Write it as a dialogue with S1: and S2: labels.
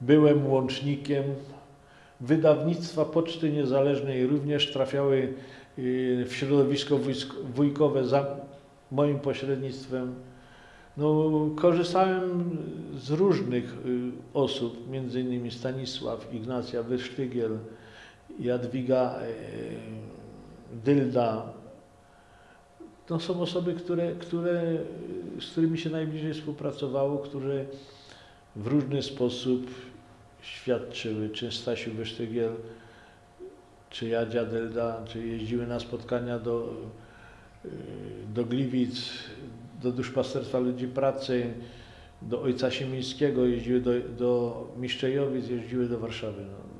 S1: byłem łącznikiem wydawnictwa Poczty Niezależnej, również trafiały y, w środowisko wujkowe za moim pośrednictwem. No, korzystałem z różnych y, osób, między innymi Stanisław, Ignacja Wysztygiel, Jadwiga y, Dylda. To są osoby, które, które, z którymi się najbliżej współpracowało, które w różny sposób świadczyły, czy Stasiu Wysztygiel, czy Jadzia Dylda, czy jeździły na spotkania do, y, do Gliwic, do Duszpasterstwa Ludzi Pracy, do Ojca Siemińskiego, jeździły do, do Miszczejowic, jeździły do Warszawy. No,